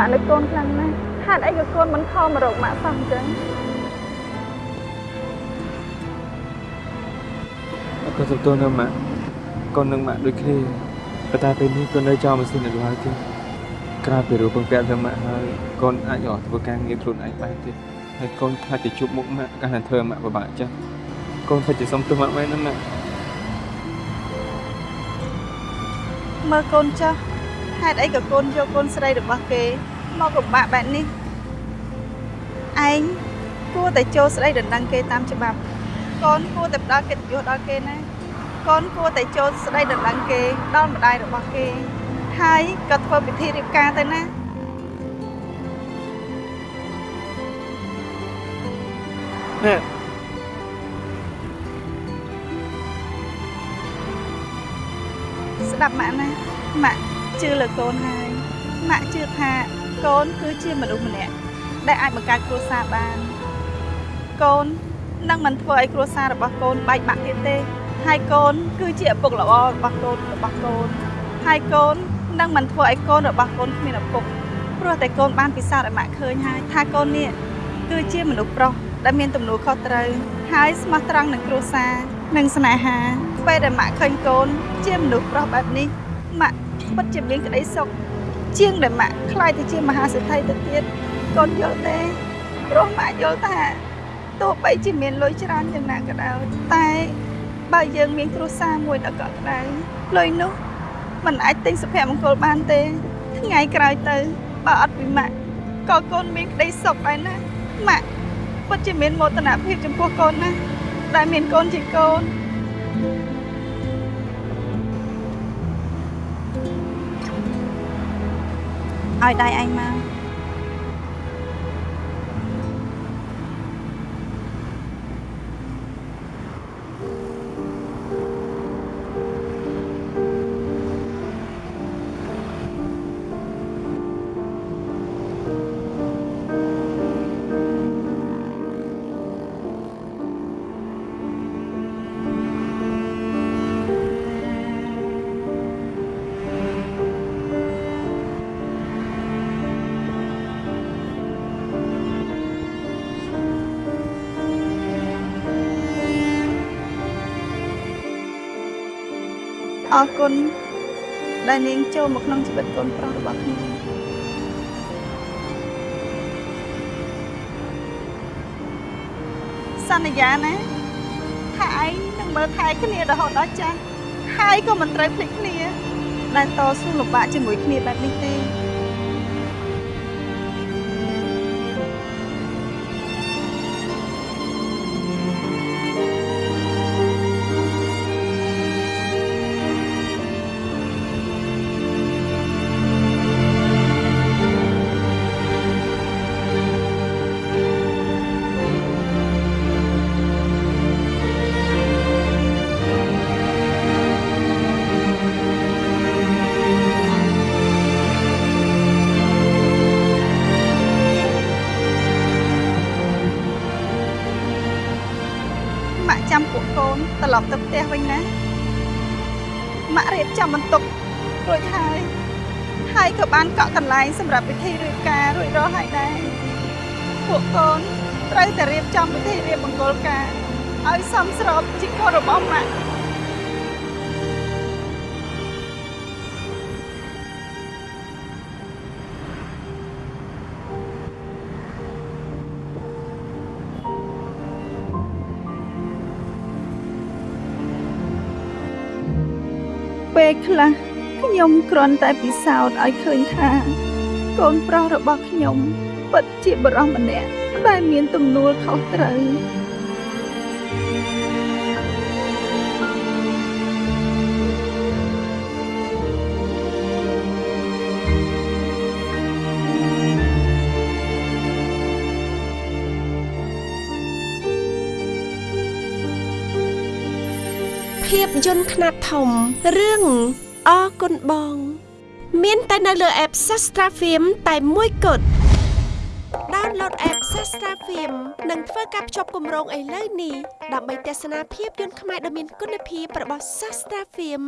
ម៉ាក់នឹកកូនខ្លាំងណាស់ហេតុអីក៏កូនមិនខំមករកម៉ាក់សោះអញ្ចឹងអរគុណសំទោសណាម៉ាក់កូននឹងម៉ាក់ដូចគ្នាប៉ុន្តែពេលនេះកូននៅចោលម៉ាស៊ីននៅឡើយទេក្រៅពីរូបពងពាក់ទៅម៉ាក់ហើយកូនអាចអត់ធ្វើការងារខ្លួនឯងបានទេហើយកូនខ្លាចទៅជួបមុខម៉ាក់កាលណាធ្វើម៉ាក់ពិបាកចាស់កូនខ្លាចទៅសុំទោសម៉ាក់មែនណាម៉ាក់មើលកូនចាស់ ហេតុអីក៏កូនយកកូនស្រីរបស់គេមកពិបាកបែបនេះឯងគួរតែចូលស្ដីដណ្ដឹងគេតាមច្បាប់កូនគួរតែផ្ដល់កិត្តិយសដល់គេណាកូនគួរតែចូលស្ដីដណ្ដឹងគេដល់ម្ដាយរបស់គេហើយក៏ធ្វើពិធីរៀបការទៅណាម៉ាក់ស្ដាប់ម៉ាក់ណាម៉ាក់ ជឿលើកូនហើយម៉ាក់ជឿថាកូនគឺជាមនុស្សម្នាក់ដែលអាចបង្កើតគ្រួសារបានកូននឹងមិនធ្វើឲ្យគ្រួសាររបស់កូនបែកបាក់ទៀតទេ ហើយកូន គឺជាឪពុកល្អរបស់កូនរបស់កូនហើយកូននឹងមិនធ្វើឲ្យកូនរបស់កូនគ្មានឪពុកព្រោះតែកូនបានពិសោធន៍ឲ្យម៉ាក់ឃើញហើយថាកូននេះគឺជាមនុស្សប្រុសដែលមានទំនួលខុសត្រូវហើយស្មោះត្រង់នឹងគ្រួសារនិងស្នេហាពេលដែលម៉ាក់ឃើញកូន ជាមនុស្សប្រុសបែបនេះម៉ាក់ ពិតជាមានក្តីសុខជាងដែលម៉ាក់ខ្លាចទៅជាមហាសេដ្ឋីទៅទៀតកូនយល់ទេព្រោះម៉ាក់យល់ថាទោះបីជាមានលុយច្រើនយ៉ាងណាក៏ដោយតែបើយើងមានគ្រួសារមួយដ៏កក់ក្ដៅលុយនោះมันអាចទិញសុភមង្គលបានទេថ្ងៃក្រោយទៅបើអត់ពីម៉ាក់ក៏កូនមានក្តីសុខដែរណាម៉ាក់ពិតជាមានមោទនភាពចំពោះកូនណាដែលមានកូនជាកូនឲ្យ ដៃឯងម អរគុណដែលនាងចូលមកក្នុងជីវិតកូនប្រុសរបស់ខ្ញុំសន្យាណាថាឯងនឹងមើលថែគ្នារហូតដល់ចាស់ហើយក៏មិនត្រូវភ្លេចគ្នាដែលតស៊ូលំបាកជាមួយគ្នាបែបនេះទេ ចាំពួកកូនត្រឡប់ទៅផ្ទះវិញណាម៉ាក់រៀបចំបន្ទប់រួចហើយហើយក៏បានកក់កន្លែងសម្រាប់ពិធីរៀបការរួចរាល់ហើយដែរពួកកូនត្រូវតែរៀបចំពិធីរៀបមង្គលការឲ្យសមស្របជាកូនរបស់ម៉ាក់ ពេលខ្លះខ្ញុំគ្រាន់តែពិសោធន៍ឲ្យឃើញថា កូនប្រុសរបស់ខ្ញុំពិតជាបរិសម្នាក់ដែលមានទំនួលខុសត្រូវ ភាពយន្តខ្នាតធំរឿងអគុណបង មានតែនៅលើ app Sastra Film តែមួយគត់ download app Sastra Film និងធ្វើការភ្ជាប់គម្រោងឥឡូវនេះដើម្បីទស្សនាភាពយន្តខ្មែរដ៏មានគុណភាពរបស់ Sastra Film